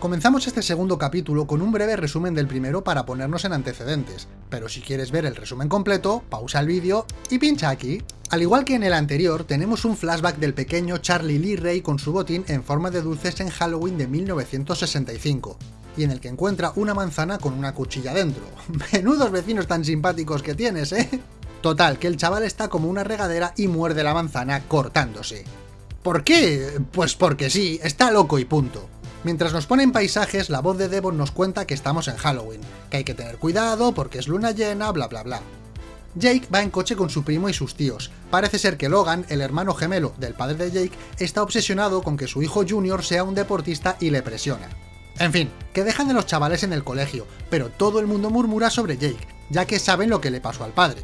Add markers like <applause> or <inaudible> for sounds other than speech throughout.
Comenzamos este segundo capítulo con un breve resumen del primero para ponernos en antecedentes, pero si quieres ver el resumen completo, pausa el vídeo y pincha aquí. Al igual que en el anterior, tenemos un flashback del pequeño Charlie Lee Ray con su botín en forma de dulces en Halloween de 1965, y en el que encuentra una manzana con una cuchilla dentro. <laughs> Menudos vecinos tan simpáticos que tienes, ¿eh? Total, que el chaval está como una regadera y muerde la manzana cortándose. ¿Por qué? Pues porque sí, está loco y punto. Mientras nos ponen paisajes, la voz de Devon nos cuenta que estamos en Halloween, que hay que tener cuidado porque es luna llena, bla bla bla. Jake va en coche con su primo y sus tíos. Parece ser que Logan, el hermano gemelo del padre de Jake, está obsesionado con que su hijo Junior sea un deportista y le presiona. En fin, que dejan de los chavales en el colegio, pero todo el mundo murmura sobre Jake, ya que saben lo que le pasó al padre.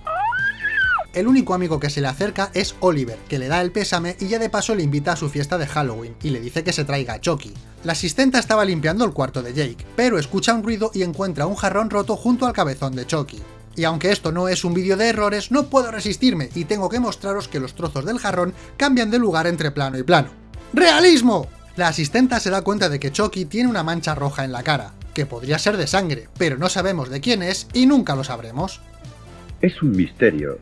El único amigo que se le acerca es Oliver, que le da el pésame y ya de paso le invita a su fiesta de Halloween, y le dice que se traiga a Chucky. La asistenta estaba limpiando el cuarto de Jake, pero escucha un ruido y encuentra un jarrón roto junto al cabezón de Chucky. Y aunque esto no es un vídeo de errores, no puedo resistirme y tengo que mostraros que los trozos del jarrón cambian de lugar entre plano y plano. ¡Realismo! La asistenta se da cuenta de que Chucky tiene una mancha roja en la cara, que podría ser de sangre, pero no sabemos de quién es y nunca lo sabremos. Es un misterio,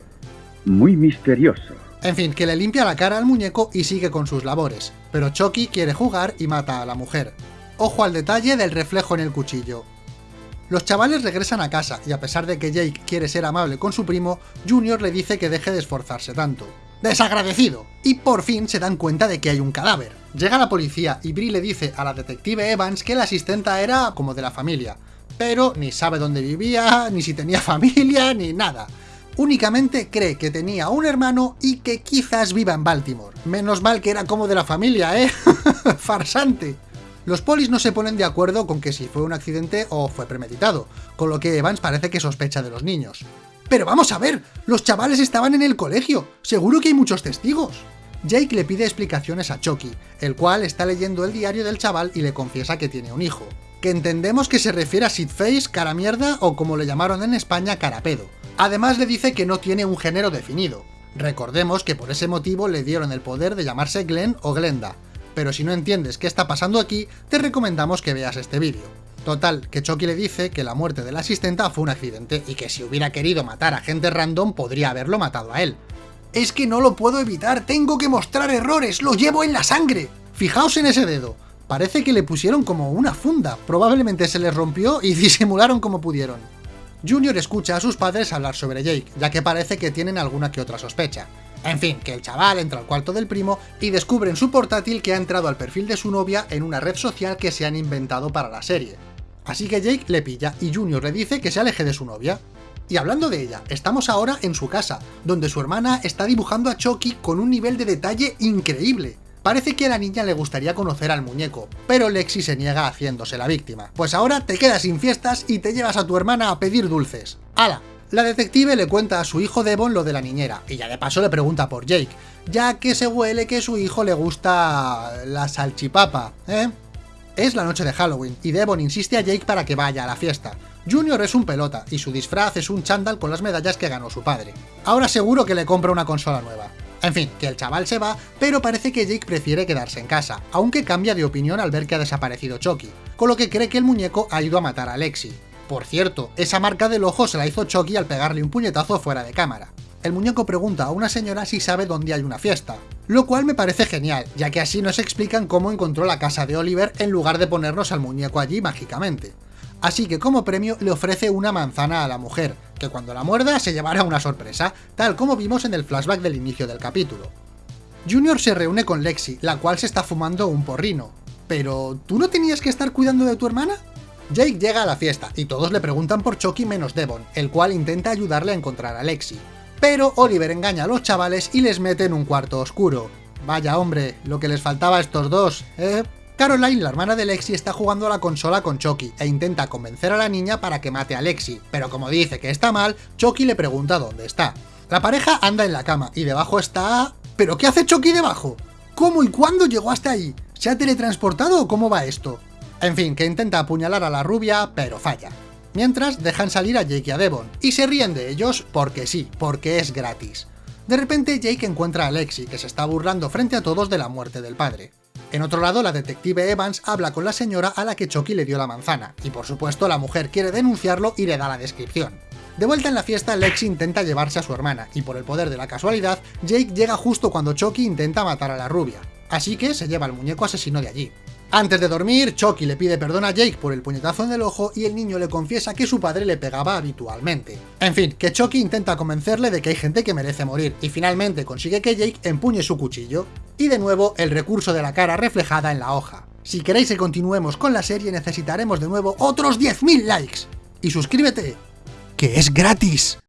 muy misterioso. En fin, que le limpia la cara al muñeco y sigue con sus labores, pero Chucky quiere jugar y mata a la mujer. Ojo al detalle del reflejo en el cuchillo. Los chavales regresan a casa y a pesar de que Jake quiere ser amable con su primo, Junior le dice que deje de esforzarse tanto. ¡Desagradecido! Y por fin se dan cuenta de que hay un cadáver. Llega la policía y Brie le dice a la detective Evans que la asistenta era como de la familia, pero ni sabe dónde vivía, ni si tenía familia, ni nada únicamente cree que tenía un hermano y que quizás viva en Baltimore. Menos mal que era como de la familia, ¿eh? <laughs> Farsante. Los polis no se ponen de acuerdo con que si fue un accidente o fue premeditado, con lo que Evans parece que sospecha de los niños. ¡Pero vamos a ver! ¡Los chavales estaban en el colegio! ¡Seguro que hay muchos testigos! Jake le pide explicaciones a Chucky, el cual está leyendo el diario del chaval y le confiesa que tiene un hijo. Que entendemos que se refiere a Sidface, cara mierda o como le llamaron en España, carapedo. Además le dice que no tiene un género definido. Recordemos que por ese motivo le dieron el poder de llamarse Glenn o Glenda, pero si no entiendes qué está pasando aquí, te recomendamos que veas este vídeo. Total, que Chucky le dice que la muerte de la asistenta fue un accidente y que si hubiera querido matar a gente random podría haberlo matado a él. Es que no lo puedo evitar, tengo que mostrar errores, lo llevo en la sangre. Fijaos en ese dedo, parece que le pusieron como una funda, probablemente se les rompió y <laughs> disimularon como pudieron. Junior escucha a sus padres hablar sobre Jake, ya que parece que tienen alguna que otra sospecha. En fin, que el chaval entra al cuarto del primo y descubre en su portátil que ha entrado al perfil de su novia en una red social que se han inventado para la serie. Así que Jake le pilla y Junior le dice que se aleje de su novia. Y hablando de ella, estamos ahora en su casa, donde su hermana está dibujando a Chucky con un nivel de detalle increíble. Parece que a la niña le gustaría conocer al muñeco, pero Lexi se niega haciéndose la víctima. Pues ahora te quedas sin fiestas y te llevas a tu hermana a pedir dulces. ¡Hala! La detective le cuenta a su hijo Devon lo de la niñera, y ya de paso le pregunta por Jake, ya que se huele que su hijo le gusta la salchipapa, ¿eh? Es la noche de Halloween, y Devon insiste a Jake para que vaya a la fiesta. Junior es un pelota, y su disfraz es un chándal con las medallas que ganó su padre. Ahora seguro que le compra una consola nueva. En fin, que el chaval se va, pero parece que Jake prefiere quedarse en casa, aunque cambia de opinión al ver que ha desaparecido Chucky, con lo que cree que el muñeco ha ido a matar a Lexi. Por cierto, esa marca del ojo se la hizo Chucky al pegarle un puñetazo fuera de cámara. El muñeco pregunta a una señora si sabe dónde hay una fiesta, lo cual me parece genial, ya que así nos explican cómo encontró la casa de Oliver en lugar de ponernos al muñeco allí mágicamente. Así que como premio le ofrece una manzana a la mujer, que cuando la muerda se llevará una sorpresa, tal como vimos en el flashback del inicio del capítulo. Junior se reúne con Lexi, la cual se está fumando un porrino. Pero, ¿tú no tenías que estar cuidando de tu hermana? Jake llega a la fiesta, y todos le preguntan por Chucky menos Devon, el cual intenta ayudarle a encontrar a Lexi. Pero Oliver engaña a los chavales y les mete en un cuarto oscuro. Vaya hombre, lo que les faltaba a estos dos, ¿eh? Caroline, la hermana de Lexi, está jugando a la consola con Chucky e intenta convencer a la niña para que mate a Lexi, pero como dice que está mal, Chucky le pregunta dónde está. La pareja anda en la cama y debajo está... ¿Pero qué hace Chucky debajo? ¿Cómo y cuándo llegó hasta ahí? ¿Se ha teletransportado o cómo va esto? En fin, que intenta apuñalar a la rubia, pero falla. Mientras, dejan salir a Jake y a Devon, y se ríen de ellos porque sí, porque es gratis. De repente, Jake encuentra a Lexi, que se está burlando frente a todos de la muerte del padre. En otro lado, la detective Evans habla con la señora a la que Chucky le dio la manzana, y por supuesto la mujer quiere denunciarlo y le da la descripción. De vuelta en la fiesta, Lexi intenta llevarse a su hermana, y por el poder de la casualidad, Jake llega justo cuando Chucky intenta matar a la rubia, así que se lleva al muñeco asesino de allí. Antes de dormir, Chucky le pide perdón a Jake por el puñetazo en el ojo y el niño le confiesa que su padre le pegaba habitualmente. En fin, que Chucky intenta convencerle de que hay gente que merece morir, y finalmente consigue que Jake empuñe su cuchillo. Y de nuevo, el recurso de la cara reflejada en la hoja. Si queréis que continuemos con la serie necesitaremos de nuevo otros 10.000 likes. Y suscríbete, que es gratis.